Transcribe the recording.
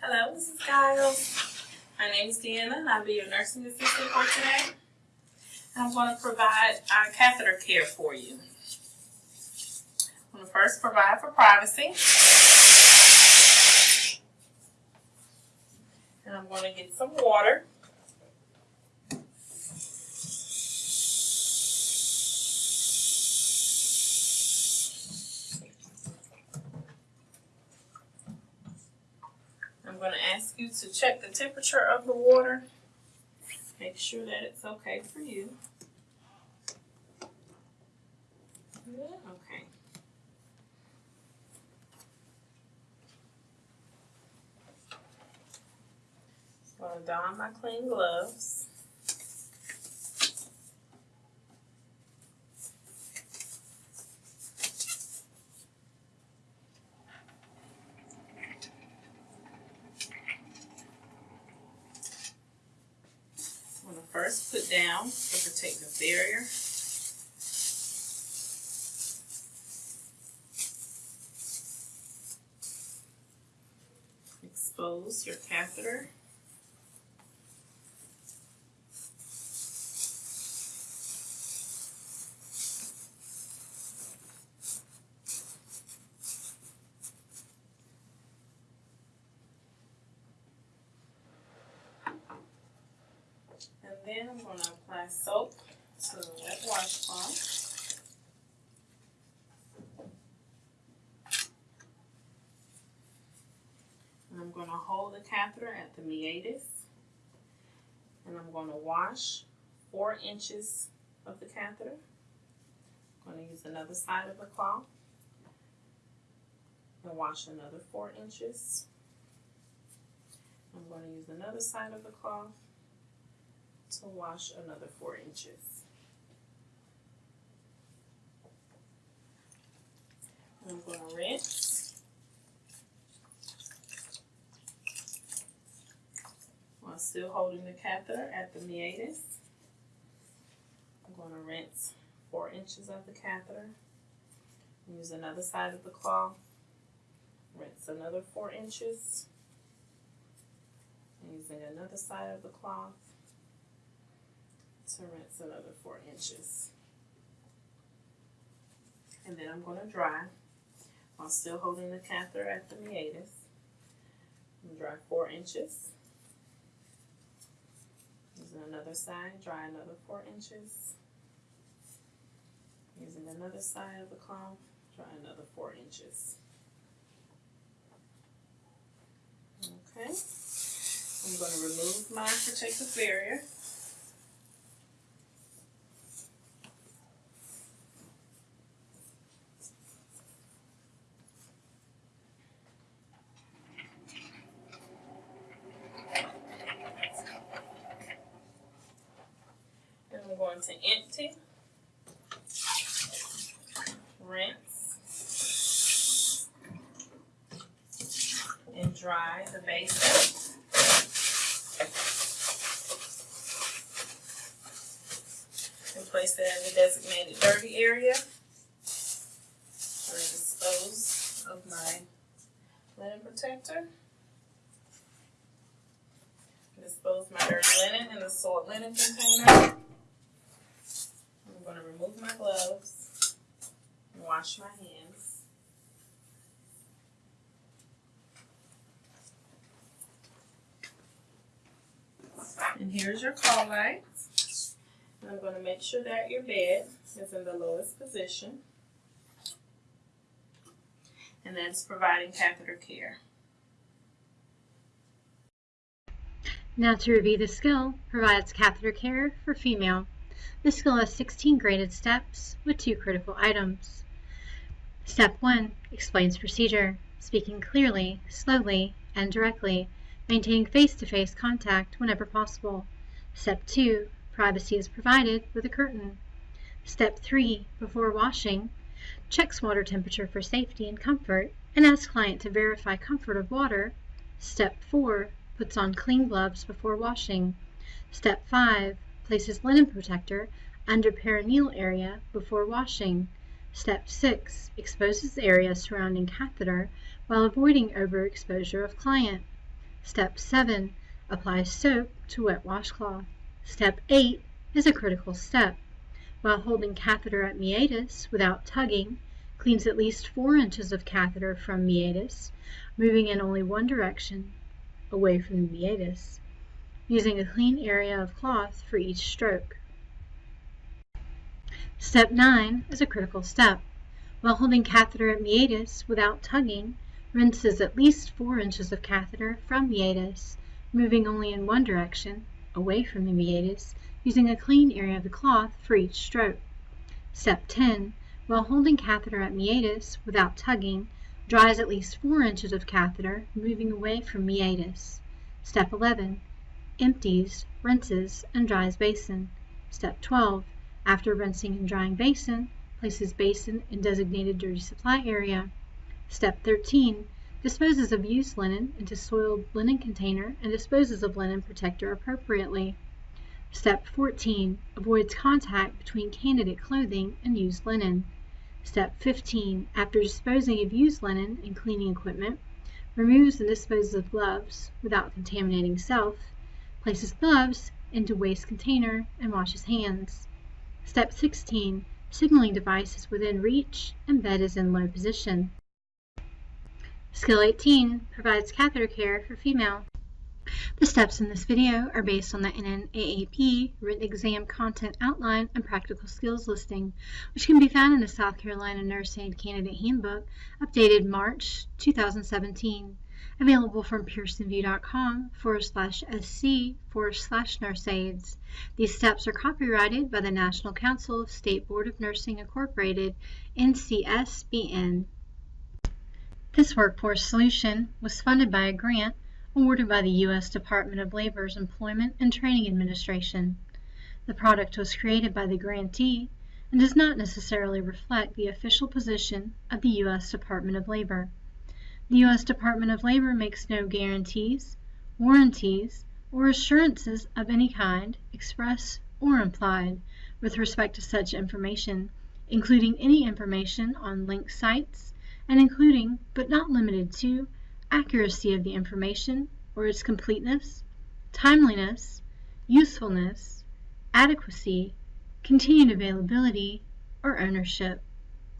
Hello, this is Giles. My name is Deanna and I'll be your nursing assistant for today. I'm going to provide our catheter care for you. I'm going to first provide for privacy. And I'm going to get some water. Ask you to check the temperature of the water. Make sure that it's okay for you. Okay. I'm going to don my clean gloves. I'm going to first put down the protective barrier. Expose your catheter. Going to apply soap to the wet washcloth. And I'm going to hold the catheter at the meatus. And I'm going to wash four inches of the catheter. I'm going to use another side of the cloth and wash another four inches. I'm going to use another side of the cloth to wash another four inches. I'm going to rinse. While still holding the catheter at the meatus. I'm going to rinse four inches of the catheter. Use another side of the cloth. Rinse another four inches. Using another side of the cloth rinse another four inches. And then I'm going to dry while still holding the catheter at the meatus. Dry four inches. Using another side, dry another four inches. Using another side of the cloth, dry another four inches. Okay. I'm going to remove my protective barrier. And I'm going to empty, rinse, and dry the basin. And place that in the designated dirty area. Dispose of my linen protector. Dispose my dirty linen in the soiled linen container. Remove my gloves and wash my hands. And here's your call lights. And I'm going to make sure that your bed is in the lowest position. And that's providing catheter care. Now to review the skill, provides catheter care for female. The skill has 16 graded steps with two critical items. Step 1 explains procedure, speaking clearly, slowly, and directly, maintaining face-to-face contact whenever possible. Step 2 privacy is provided with a curtain. Step 3 before washing, checks water temperature for safety and comfort and asks client to verify comfort of water. Step 4 puts on clean gloves before washing. Step 5 places linen protector under perineal area before washing. Step 6 exposes area surrounding catheter while avoiding overexposure of client. Step 7. Apply soap to wet washcloth. Step 8 is a critical step. While holding catheter at meatus without tugging, cleans at least 4 inches of catheter from meatus, moving in only one direction, away from the meatus, using a clean area of cloth for each stroke. Step 9 is a critical step. While holding catheter at meatus without tugging, rinses at least 4 inches of catheter from meatus, moving only in one direction, away from the meatus, using a clean area of the cloth for each stroke. Step 10. While holding catheter at meatus without tugging, dries at least 4 inches of catheter, moving away from meatus. Step 11. Empties, rinses, and dries basin. Step 12. After rinsing and drying basin, places basin in designated dirty supply area. Step 13. Disposes of used linen into soiled linen container and disposes of linen protector appropriately. Step 14. Avoids contact between candidate clothing and used linen. Step 15. After disposing of used linen and cleaning equipment, removes and disposes of gloves without contaminating self, places gloves into waste container, and washes hands. Step 16. Signaling device is within reach and bed is in low position. Skill 18 provides catheter care for female. The steps in this video are based on the NNAAP written exam content outline and practical skills listing, which can be found in the South Carolina Nurse Aid Candidate Handbook, updated March 2017, available from pearsonvue.com forward slash sc forward slash nurse aids. These steps are copyrighted by the National Council of State Board of Nursing Incorporated, NCSBN. This workforce solution was funded by a grant awarded by the U.S. Department of Labor's Employment and Training Administration. The product was created by the grantee and does not necessarily reflect the official position of the U.S. Department of Labor. The U.S. Department of Labor makes no guarantees, warranties, or assurances of any kind, express or implied, with respect to such information, including any information on linked sites, and including, but not limited to, accuracy of the information or its completeness, timeliness, usefulness, adequacy, continued availability, or ownership.